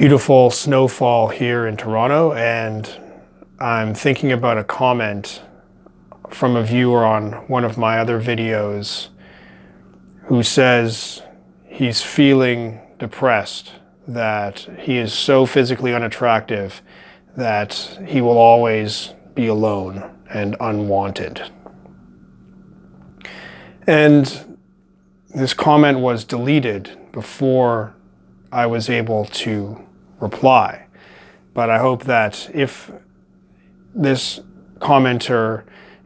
beautiful snowfall here in Toronto and I'm thinking about a comment from a viewer on one of my other videos who says he's feeling depressed, that he is so physically unattractive that he will always be alone and unwanted. And this comment was deleted before I was able to reply. But I hope that if this commenter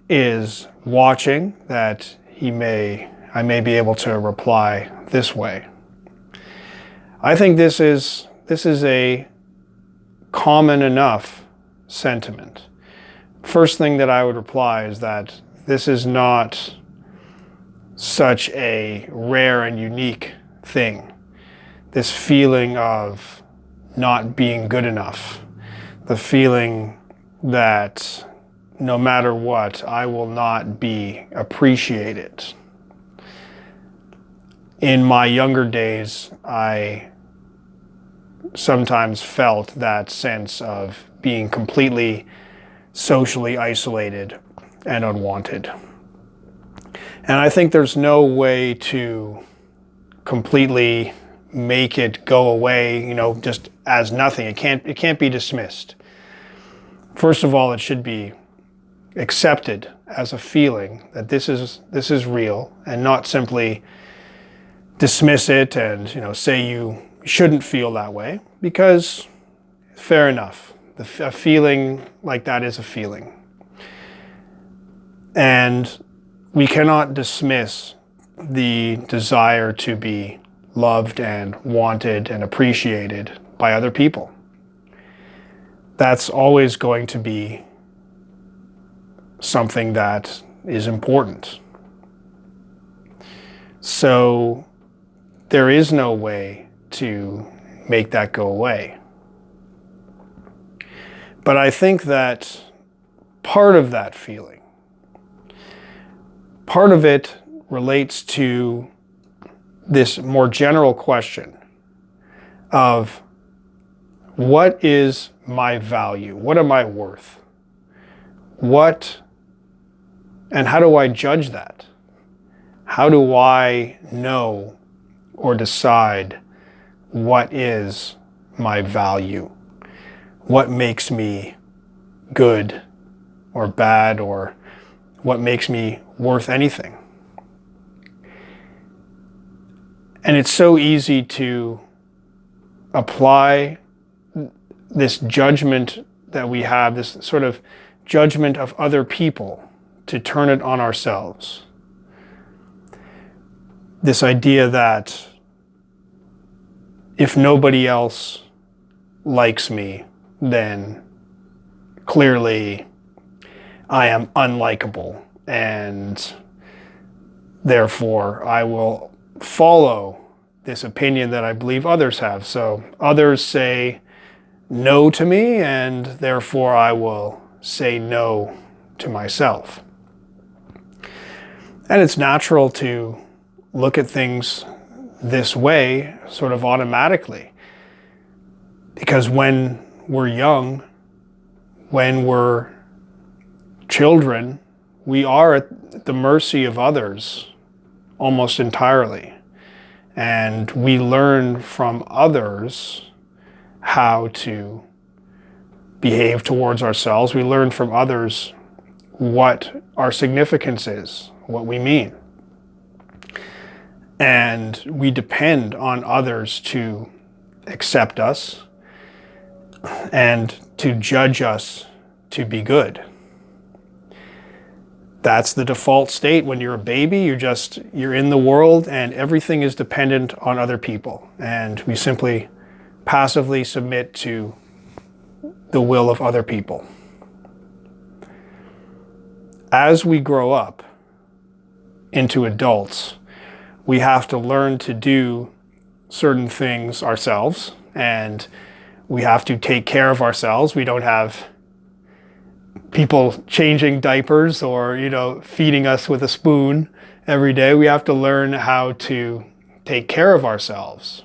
is watching, that he may, I may be able to reply this way. I think this is, this is a common enough sentiment. First thing that I would reply is that this is not such a rare and unique thing. This feeling of not being good enough, the feeling that no matter what, I will not be appreciated. In my younger days, I sometimes felt that sense of being completely socially isolated and unwanted. And I think there's no way to completely make it go away, you know, just as nothing. It can't, it can't be dismissed. First of all, it should be accepted as a feeling that this is, this is real and not simply dismiss it and, you know, say you shouldn't feel that way because fair enough. The, a feeling like that is a feeling. And we cannot dismiss the desire to be loved and wanted and appreciated by other people. That's always going to be something that is important. So there is no way to make that go away. But I think that part of that feeling, part of it relates to this more general question of what is my value? What am I worth? What and how do I judge that? How do I know or decide what is my value? What makes me good or bad or what makes me worth anything? And it's so easy to apply this judgment that we have, this sort of judgment of other people, to turn it on ourselves. This idea that if nobody else likes me, then clearly I am unlikable and therefore I will follow this opinion that I believe others have. So others say no to me and therefore I will say no to myself. And it's natural to look at things this way sort of automatically. Because when we're young, when we're children, we are at the mercy of others almost entirely. And we learn from others how to behave towards ourselves. We learn from others what our significance is, what we mean. And we depend on others to accept us and to judge us to be good that's the default state when you're a baby. You're just, you're in the world and everything is dependent on other people. And we simply passively submit to the will of other people. As we grow up into adults, we have to learn to do certain things ourselves and we have to take care of ourselves. We don't have people changing diapers or, you know, feeding us with a spoon every day. We have to learn how to take care of ourselves.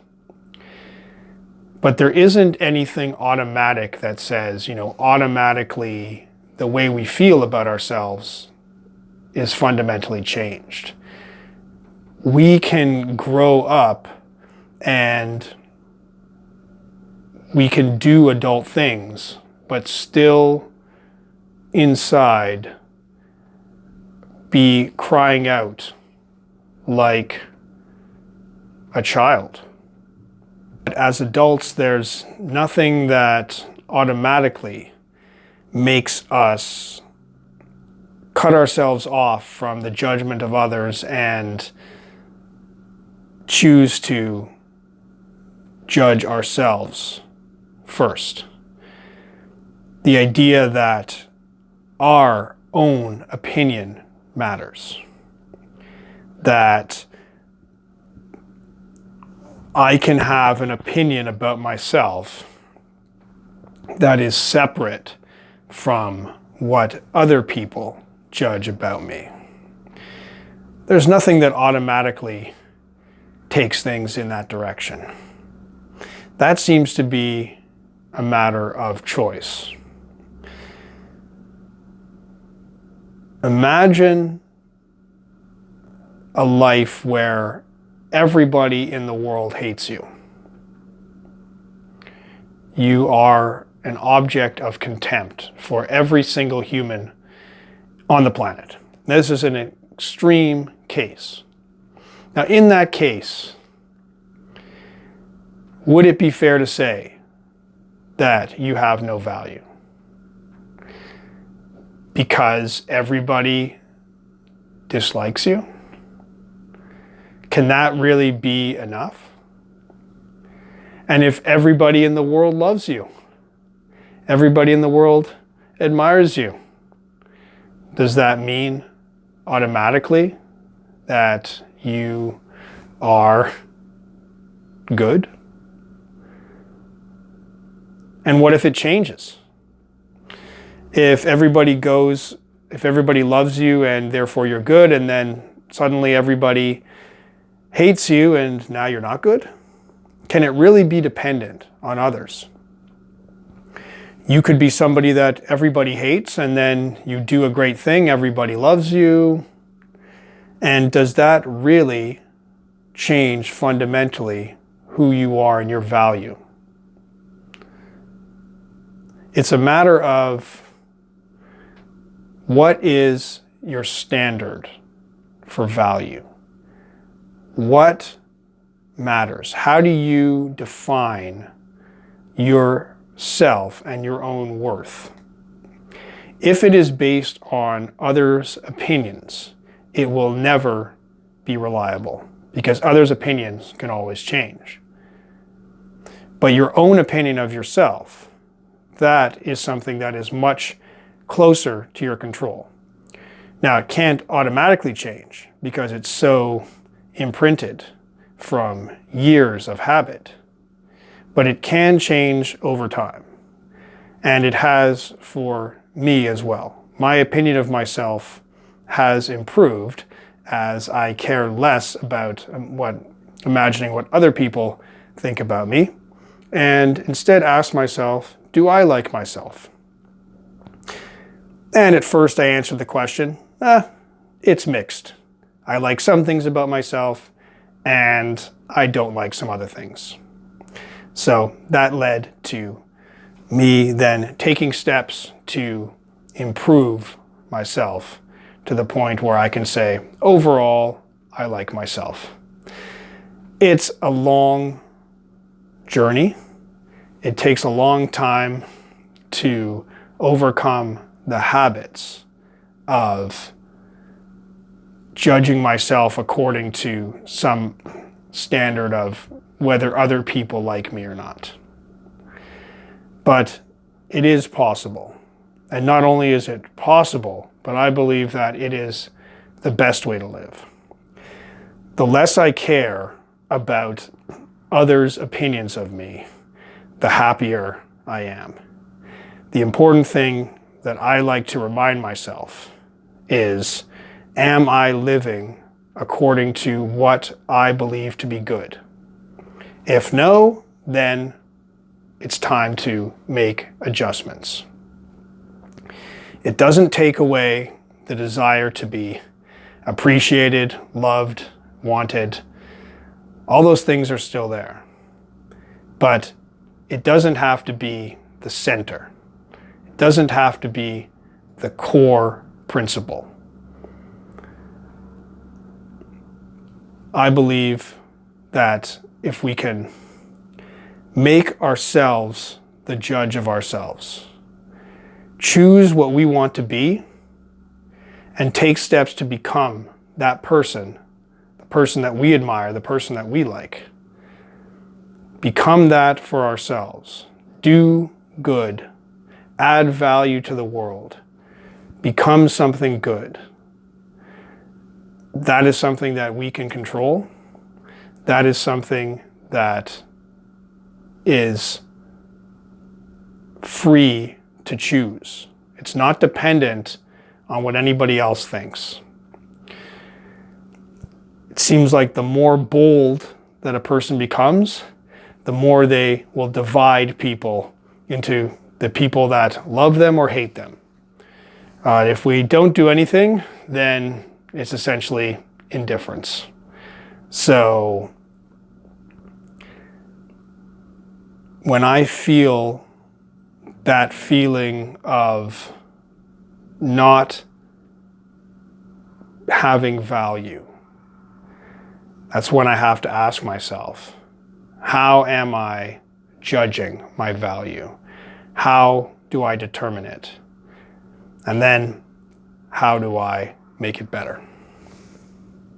But there isn't anything automatic that says, you know, automatically the way we feel about ourselves is fundamentally changed. We can grow up and we can do adult things, but still inside be crying out like a child. But As adults, there's nothing that automatically makes us cut ourselves off from the judgment of others and choose to judge ourselves first. The idea that our own opinion matters. That I can have an opinion about myself that is separate from what other people judge about me. There's nothing that automatically takes things in that direction. That seems to be a matter of choice. Imagine a life where everybody in the world hates you. You are an object of contempt for every single human on the planet. This is an extreme case. Now, in that case, would it be fair to say that you have no value? Because everybody dislikes you? Can that really be enough? And if everybody in the world loves you, everybody in the world admires you, does that mean automatically that you are good? And what if it changes? If everybody goes, if everybody loves you and therefore you're good, and then suddenly everybody hates you and now you're not good? Can it really be dependent on others? You could be somebody that everybody hates and then you do a great thing, everybody loves you. And does that really change fundamentally who you are and your value? It's a matter of what is your standard for value? What matters? How do you define yourself and your own worth? If it is based on others' opinions, it will never be reliable because others' opinions can always change. But your own opinion of yourself, that is something that is much closer to your control. Now, it can't automatically change because it's so imprinted from years of habit, but it can change over time. And it has for me as well. My opinion of myself has improved as I care less about um, what imagining what other people think about me and instead ask myself, do I like myself? And at first I answered the question, eh, it's mixed. I like some things about myself and I don't like some other things. So that led to me then taking steps to improve myself to the point where I can say, overall, I like myself. It's a long journey. It takes a long time to overcome the habits of judging myself according to some standard of whether other people like me or not. But it is possible. And not only is it possible, but I believe that it is the best way to live. The less I care about others' opinions of me, the happier I am. The important thing that I like to remind myself is am I living according to what I believe to be good? If no, then it's time to make adjustments. It doesn't take away the desire to be appreciated, loved, wanted. All those things are still there. But it doesn't have to be the center. Doesn't have to be the core principle. I believe that if we can make ourselves the judge of ourselves, choose what we want to be, and take steps to become that person, the person that we admire, the person that we like. Become that for ourselves. Do good. Add value to the world. Become something good. That is something that we can control. That is something that is free to choose. It's not dependent on what anybody else thinks. It seems like the more bold that a person becomes, the more they will divide people into the people that love them or hate them. Uh, if we don't do anything, then it's essentially indifference. So when I feel that feeling of not having value, that's when I have to ask myself, how am I judging my value? How do I determine it? And then how do I make it better?